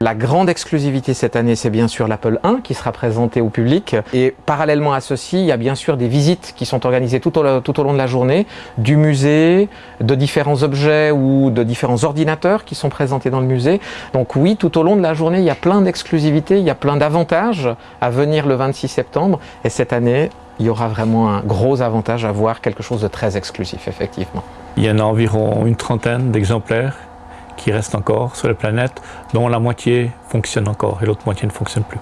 La grande exclusivité cette année, c'est bien sûr l'Apple 1 qui sera présenté au public. Et parallèlement à ceci, il y a bien sûr des visites qui sont organisées tout au, long de la journée, du musée, de différents objets ou de différents ordinateurs qui sont présentés dans le musée. Donc oui, tout au long de la journée, il y a plein d'exclusivités, il y a plein d'avantages à venir le 26 septembre. Et cette année, il y aura vraiment un gros avantage à voir quelque chose de très exclusif, effectivement. Il y en a environ une trentaine d'exemplaires qui restent encore sur la planète, dont la moitié fonctionne encore et l'autre moitié ne fonctionne plus.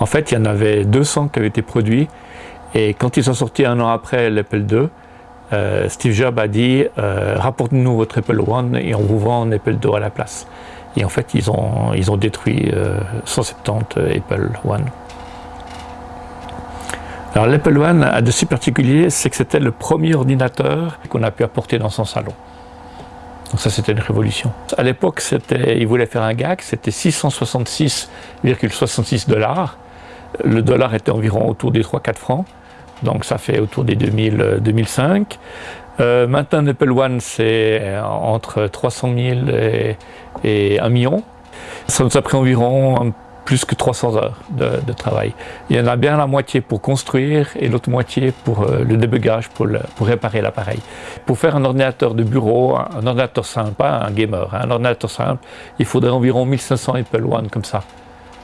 En fait, il y en avait 200 qui avaient été produits et quand ils sont sortis un an après l'Apple II, euh, Steve Jobs a dit euh, rapportez-nous votre Apple One et on vous vend un Apple II à la place. Et en fait, ils ont, ils ont détruit 170 euh, Apple One. Alors l'Apple One a de si particulier, c'est que c'était le premier ordinateur qu'on a pu apporter dans son salon. Ça, c'était une révolution. À l'époque, il voulait faire un gag, c'était 666,66 dollars. Le dollar était environ autour des 3-4 francs, donc ça fait autour des 2000, 2005. Euh, maintenant, l'Apple One, c'est entre 300 000 et, et 1 million. Ça nous a pris environ plus que 300 heures de, travail. Il y en a bien la moitié pour construire et l'autre moitié pour euh, le débugage, pour, réparer l'appareil. Pour faire un ordinateur de bureau, un, ordinateur simple, pas un gamer, hein, un ordinateur simple, il faudrait environ 1500 Apple One comme ça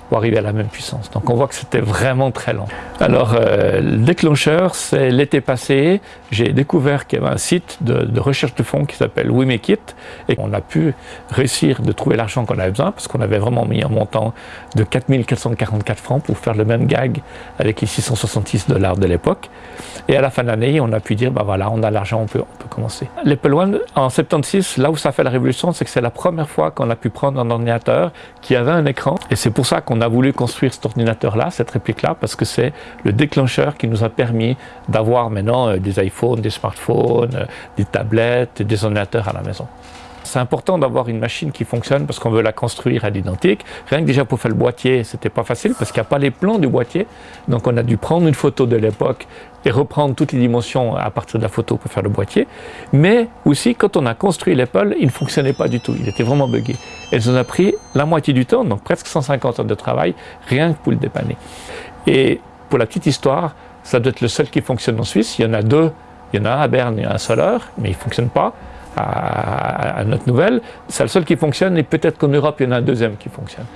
pour arriver à la même puissance. Donc on voit que c'était vraiment très lent. Alors euh, le déclencheur, c'est l'été passé, j'ai découvert qu'il y avait un site de, recherche de fonds qui s'appelle We Make It et on a pu réussir de trouver l'argent qu'on avait besoin parce qu'on avait vraiment mis un montant de 4444 francs pour faire le même gag avec les 666 dollars de l'époque. Et à la fin de l'année, on a pu dire, ben voilà, on a l'argent, on peut, commencer. L'Apple One, en 76, là où ça fait la révolution, c'est que c'est la première fois qu'on a pu prendre un ordinateur qui avait un écran et c'est pour ça qu'on on a voulu construire cet ordinateur-là, cette réplique-là, parce que c'est le déclencheur qui nous a permis d'avoir maintenant euh, des iPhones, des smartphones, euh, des tablettes, des ordinateurs à la maison. C'est important d'avoir une machine qui fonctionne parce qu'on veut la construire à l'identique. Rien que déjà pour faire le boîtier, c'était pas facile parce qu'il n'y a pas les plans du boîtier. Donc on a dû prendre une photo de l'époque et reprendre toutes les dimensions à partir de la photo pour faire le boîtier. Mais aussi, quand on a construit l'Apple, il ne fonctionnait pas du tout. Il était vraiment buggé. Et ça nous a pris la moitié du temps, donc presque 150 heures de travail, rien que pour le dépanner. Et pour la petite histoire, ça doit être le seul qui fonctionne en Suisse. Il y en a deux. Il y en a un à Berne et un à Soler, mais il ne fonctionne pas à, notre nouvelle. C'est le seul qui fonctionne et peut-être qu'en Europe, il y en a un deuxième qui fonctionne.